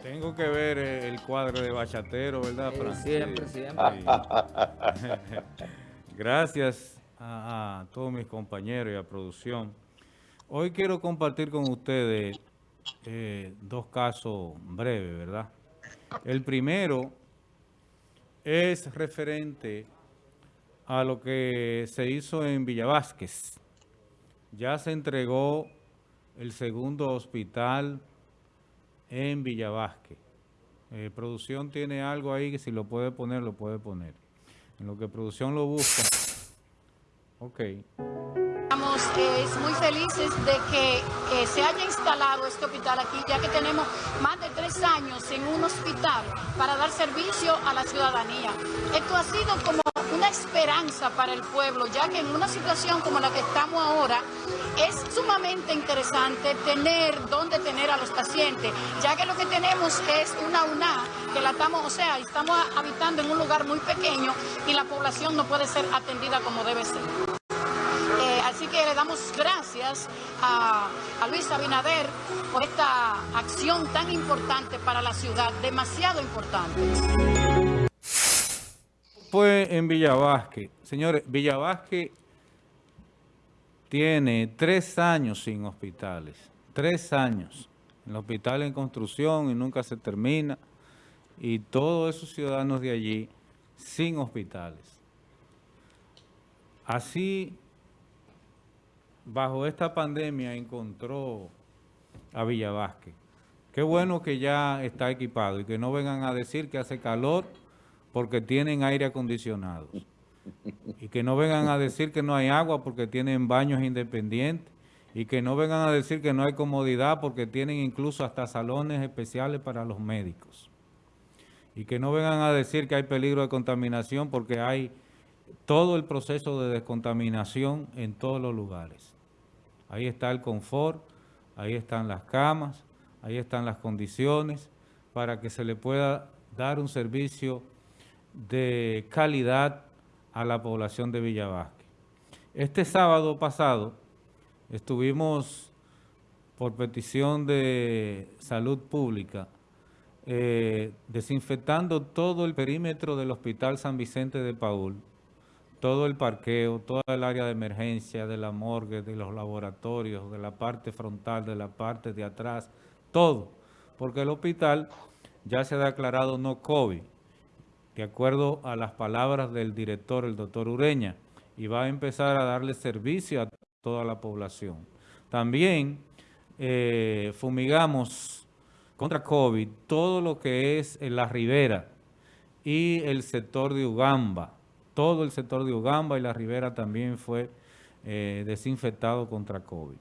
Tengo que ver eh, el cuadro de bachatero, ¿verdad, Fran? siempre, siempre. Gracias a, a, todos mis compañeros y a producción. Hoy quiero compartir con ustedes eh, dos casos breves, ¿verdad? El primero es referente a lo que se hizo en Villavásquez. Ya se entregó el segundo hospital en Villavasque. Eh, producción tiene algo ahí que si lo puede poner, lo puede poner. En lo que producción lo busca. Ok. Estamos eh, muy felices de que se haya instalado este hospital aquí, ya que tenemos más de tres años en un hospital para dar servicio a la ciudadanía. Esto ha sido como una esperanza para el pueblo, ya que en una situación como la que estamos ahora, es sumamente interesante tener dónde tener a los pacientes, ya que lo que tenemos es una UNA, que la estamos, o sea, estamos habitando en un lugar muy pequeño y la población no puede ser atendida como debe ser. Eh, así que le damos gracias a, Luis Abinader por esta acción tan importante para la ciudad, demasiado importante. Fue en Villavasque. Señores, Villavasque tiene tres años sin hospitales, tres años. El hospital en construcción y nunca se termina. Y todos esos ciudadanos de allí sin hospitales. Así, bajo esta pandemia encontró a Villavasque. Qué bueno que ya está equipado y que no vengan a decir que hace calor porque tienen aire acondicionado. Y que no vengan a decir que no hay agua porque tienen baños independientes. Y que no vengan a decir que no hay comodidad porque tienen incluso hasta salones especiales para los médicos. Y que no vengan a decir que hay peligro de contaminación porque hay todo el proceso de descontaminación en todos los lugares. Ahí está el confort, ahí están las camas, ahí están las condiciones para que se le pueda dar un servicio de calidad a la población de Villavasque. Este sábado pasado estuvimos, por petición de salud pública, eh, desinfectando todo el perímetro del Hospital San Vicente de Paul, todo el parqueo, toda el área de emergencia, de la morgue, de los laboratorios, de la parte frontal, de la parte de atrás, todo, porque el hospital ya se ha declarado no COVID de acuerdo a las palabras del director, el doctor Ureña, y va a empezar a darle servicio a toda la población. También eh, fumigamos contra COVID todo lo que es en la ribera y el sector de Ugamba. Todo el sector de Ugamba y la ribera también fue eh, desinfectado contra COVID.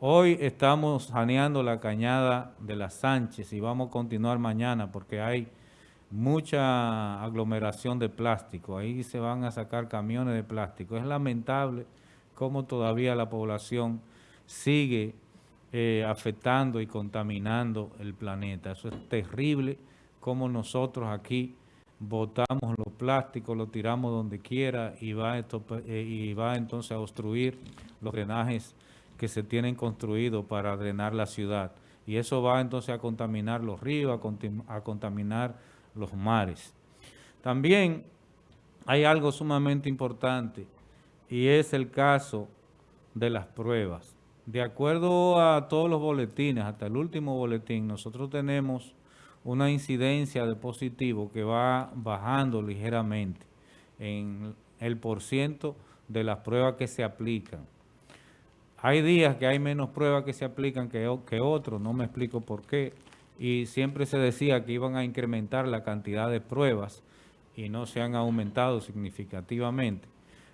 Hoy estamos saneando la cañada de las Sánchez y vamos a continuar mañana porque hay mucha aglomeración de plástico. Ahí se van a sacar camiones de plástico. Es lamentable cómo todavía la población sigue eh, afectando y contaminando el planeta. Eso es terrible cómo nosotros aquí botamos los plásticos, los tiramos donde quiera y va, eh, y va entonces a obstruir los drenajes que se tienen construidos para drenar la ciudad. Y eso va entonces a contaminar los ríos, a, a contaminar los mares. También hay algo sumamente importante y es el caso de las pruebas. De acuerdo a todos los boletines, hasta el último boletín, nosotros tenemos una incidencia de positivo que va bajando ligeramente en el porciento de las pruebas que se aplican. Hay días que hay menos pruebas que se aplican que, que otros, no me explico por qué, y siempre se decía que iban a incrementar la cantidad de pruebas y no se han aumentado significativamente.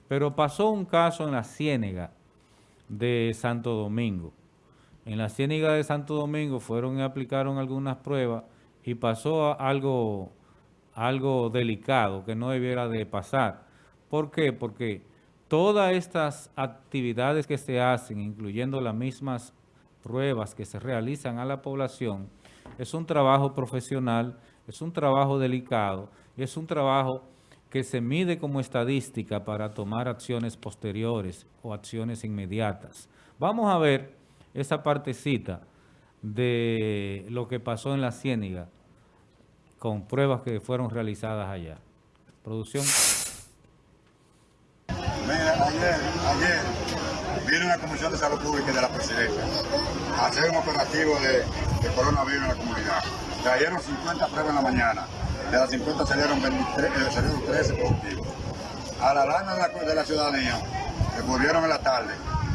Pero pasó un caso en la Ciénega de Santo Domingo. En la Ciénega de Santo Domingo fueron y aplicaron algunas pruebas y pasó algo, algo delicado que no debiera de pasar. ¿Por qué? Porque todas estas actividades que se hacen, incluyendo las mismas pruebas que se realizan a la población, es un trabajo profesional, es un trabajo delicado es un trabajo que se mide como estadística para tomar acciones posteriores o acciones inmediatas. Vamos a ver esa partecita de lo que pasó en la Ciéniga con pruebas que fueron realizadas allá. Producción. Mira, ayer, ayer una comisión de salud pública de la presidencia hacer un operativo de, coronavirus en la comunidad. Trajeron 50 pruebas en la mañana. De las 50 salieron, 23, eh, salieron 13 positivos. A la alarma de la, de la ciudadanía, que volvieron en la tarde,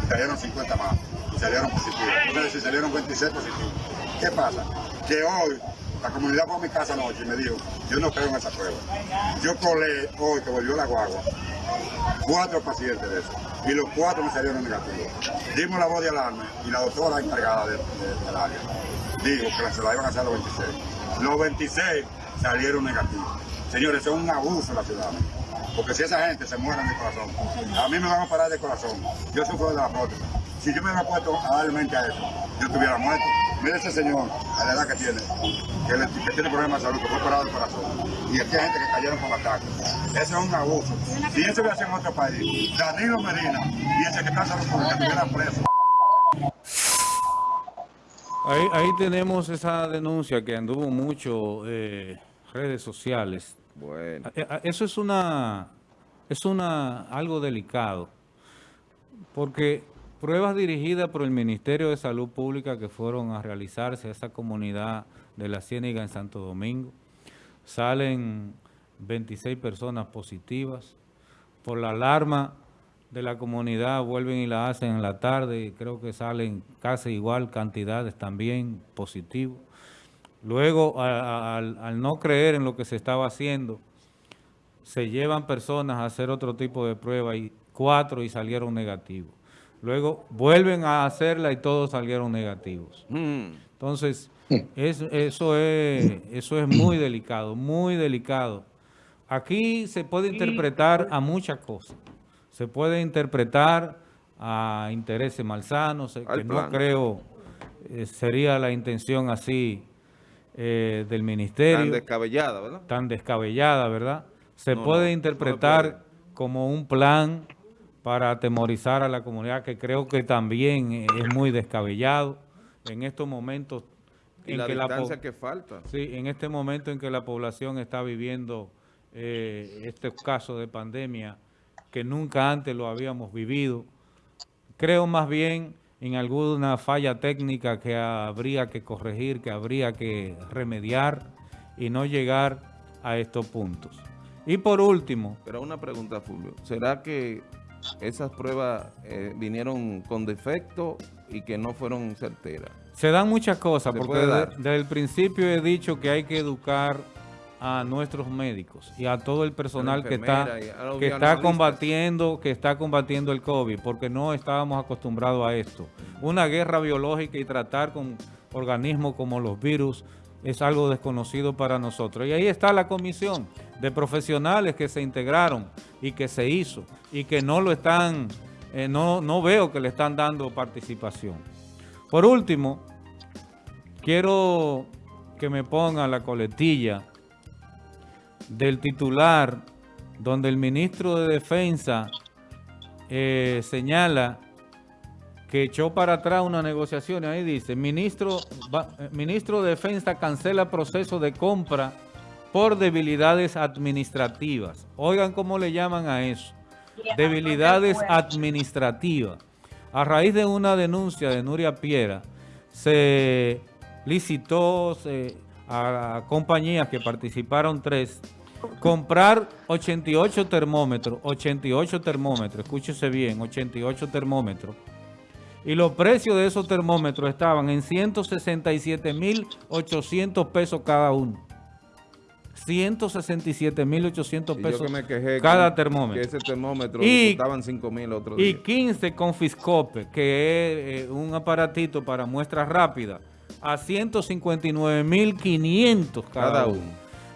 trajeron 50 más y salieron positivos. Entonces, si salieron 26 positivos. ¿Qué pasa? Que hoy la comunidad fue a mi casa anoche y me dijo, yo no creo en esa prueba. Yo colé hoy que volvió la guagua, cuatro pacientes de eso, y los cuatro me salieron negativos. Dimos la voz de alarma y la doctora encargada de, de- del área dijo que se la iban a hacer a los 26. Los 26 salieron negativos. Señores, es un abuso de la ciudad. Porque si esa gente se muere de corazón, a mí me van a parar de corazón. Yo sufro de la prótesis. Si yo me hubiera puesto a a eso, yo estuviera muerto. Mire ese señor, a la edad que tiene, que, le- que tiene problemas de salud, que fue operado del corazón. Y aquí hay gente que cayeron con ataques. Eso es un abuso. Si eso hubiera sido en otro país, Danilo Medina y el secretario de Salud Pública estuvieran presos. Ahí, ahí tenemos esa denuncia que anduvo mucho eh, redes sociales. Bueno, Eh, eh, Eso es una, es una algo delicado, porque pruebas dirigidas por el Ministerio de Salud Pública que fueron a realizarse a esa comunidad de la Ciénaga en Santo Domingo, salen 26 personas positivas. Por la alarma de la comunidad vuelven y la hacen en la tarde y creo que salen casi igual cantidades también positivos. Luego, al, al no creer en lo que se estaba haciendo, se llevan personas a hacer otro tipo de prueba y cuatro y salieron negativos. Luego vuelven a hacerla y todos salieron negativos. mm, Entonces, es- eso, es, eso es muy delicado, muy delicado. Aquí se puede interpretar a muchas cosas. Se puede interpretar a intereses malsanos, eh, que no creo eh, sería la intención así eh, del tan ministerio descabellada, ¿verdad? tan descabellada, ¿verdad? Se No, puede no, interpretar puede. como un plan para atemorizar a la comunidad, que creo que también es muy descabellado en estos momentos Y en la que la distancia po- que falta. Sí, en este momento en que la población está viviendo eh, este caso de pandemia que nunca antes lo habíamos vivido. Creo más bien en alguna falla técnica que habría que corregir, que habría que remediar y no llegar a estos puntos. Y por último, Pero una pregunta, Fulvio. ¿Será que esas pruebas eh, vinieron con defecto y que no fueron certeras? Se dan muchas cosas, Se porque puede de- dar. desde el principio he dicho que hay que educar a nuestros médicos y a todo el personal que está, que está combatiendo, que está combatiendo el COVID, porque no estábamos acostumbrados a esto. Una guerra biológica y tratar con organismos como los virus es algo desconocido para nosotros. Y ahí está la comisión de profesionales que se integraron y que se hizo y que no lo están, eh, no, no veo que le están dando participación. Por último, quiero que me pongan la coletilla del titular donde el ministro de Defensa eh, señala que echó para atrás una negociación. Ahí dice, ministro, va- eh, ministro de Defensa cancela proceso de compra por debilidades administrativas. Oigan cómo le llaman a eso. Debilidades administrativas. A raíz de una denuncia de Nuria Piera, se licitó se- a compañías que participaron tres, comprar 88 termómetros, 88 termómetros, escúchese bien, 88 termómetros. Y los precios de esos termómetros estaban en 167.800 pesos cada uno. 167.800 Y yo pesos que me quejé cada que- termómetro. Que ese termómetro Y- costaban 5 mil otro Y día. 15 con Fiscope, que es eh, un aparatito para muestras rápidas, a 159.500 cada, Cada uno. uno.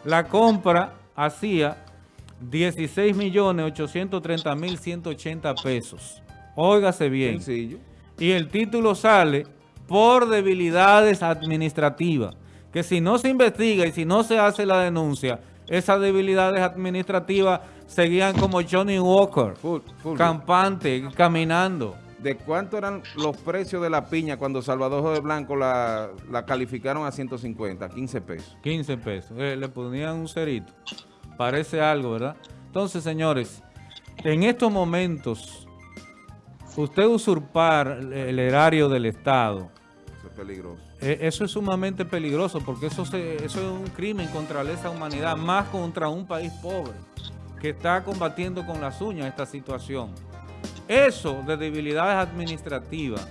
La compra hacía 16.830.180 pesos. Óigase bien. Sencillo. Y el título sale por debilidades administrativas. Que si no se investiga y si no se hace la denuncia, esas debilidades administrativas seguían como Johnny Walker, Full- campante, caminando. ¿De cuánto eran los precios de la piña cuando Salvador José Blanco la, la calificaron a 150, 15 pesos? 15 pesos. Eh, le ponían un cerito. Parece algo, ¿verdad? Entonces, señores, en estos momentos, usted usurpar el erario del Estado, Eso es peligroso. eh, eso es sumamente peligroso porque eso, se- eso es un crimen contra la esa humanidad, más contra un país pobre que está combatiendo con las uñas esta situación. Eso de debilidades administrativas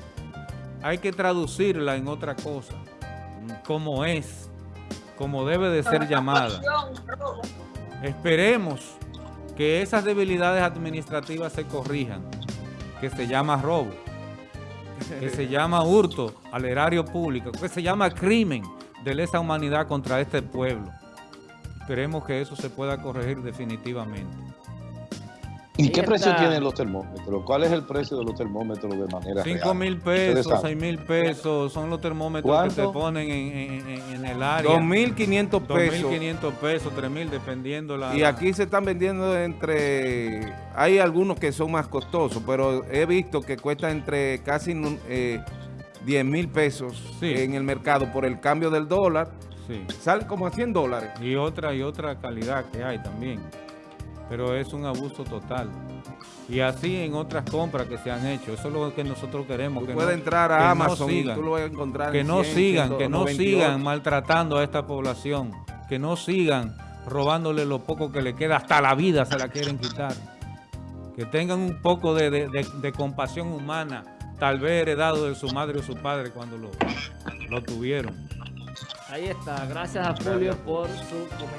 hay que traducirla en otra cosa, como es, como debe de ser llamada. Esperemos que esas debilidades administrativas se corrijan, que se llama robo, que se llama hurto al erario público, que se llama crimen de lesa humanidad contra este pueblo. Esperemos que eso se pueda corregir definitivamente. ¿Y qué precio tienen los termómetros? ¿Cuál es el precio de los termómetros de manera 5 real? mil pesos, saben. 6 mil pesos, son los termómetros que te ponen en, en- en- en el área. 2.500 pesos. 2.500 pesos, 3.000, dependiendo la... Y aquí se están vendiendo entre... Hay algunos que son más costosos, pero he visto que cuesta entre casi eh, 10 mil pesos Sí. en el mercado por el cambio del dólar. Sí. Sale como a 100 dólares. Y otra y otra calidad que hay también. Pero es un abuso total. Y así en otras compras que se han hecho. Eso es lo que nosotros queremos. Tú que puedes no- entrar que a no Amazon y sigan. tú lo vas a encontrar que en no 100, sigan, que no 198. sigan maltratando a esta población, que no sigan robándole lo poco que le queda, hasta la vida se la quieren quitar. Que tengan un poco de, de- de- de compasión humana, tal vez heredado de su madre o su padre cuando lo, lo tuvieron. Ahí está. Gracias a Julio por su comentario.